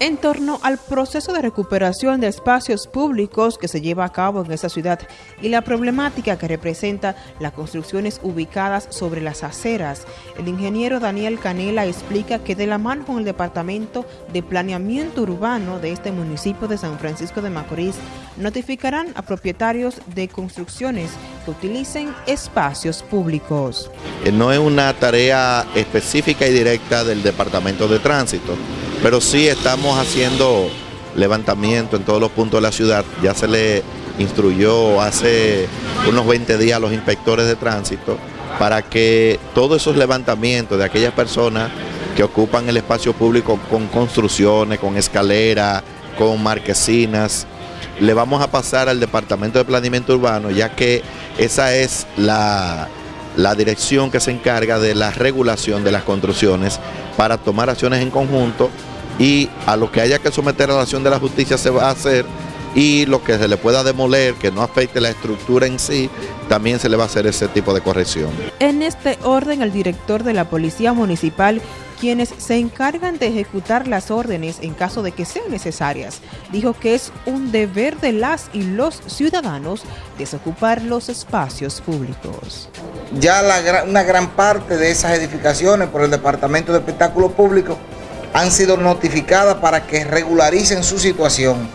en torno al proceso de recuperación de espacios públicos que se lleva a cabo en esta ciudad y la problemática que representa las construcciones ubicadas sobre las aceras. El ingeniero Daniel Canela explica que de la mano con el Departamento de Planeamiento Urbano de este municipio de San Francisco de Macorís, notificarán a propietarios de construcciones que utilicen espacios públicos. Eh, no es una tarea específica y directa del Departamento de Tránsito, pero sí estamos haciendo levantamiento en todos los puntos de la ciudad. Ya se le instruyó hace unos 20 días a los inspectores de tránsito para que todos esos levantamientos de aquellas personas que ocupan el espacio público con construcciones, con escaleras, con marquesinas, le vamos a pasar al Departamento de Planeamiento Urbano, ya que esa es la, la dirección que se encarga de la regulación de las construcciones para tomar acciones en conjunto y a lo que haya que someter a la acción de la justicia se va a hacer y lo que se le pueda demoler, que no afecte la estructura en sí, también se le va a hacer ese tipo de corrección. En este orden, el director de la Policía Municipal, quienes se encargan de ejecutar las órdenes en caso de que sean necesarias, dijo que es un deber de las y los ciudadanos desocupar los espacios públicos. Ya una gran parte de esas edificaciones por el Departamento de Espectáculos Públicos han sido notificadas para que regularicen su situación.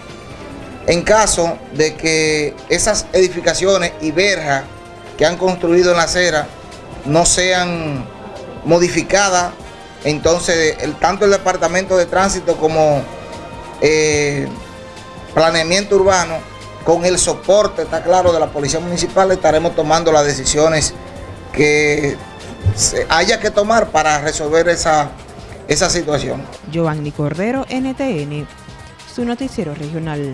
En caso de que esas edificaciones y verjas que han construido en la acera no sean modificadas, entonces tanto el Departamento de Tránsito como eh, Planeamiento Urbano, con el soporte, está claro, de la Policía Municipal, estaremos tomando las decisiones que haya que tomar para resolver esa esa situación. Giovanni Cordero, NTN, su noticiero regional.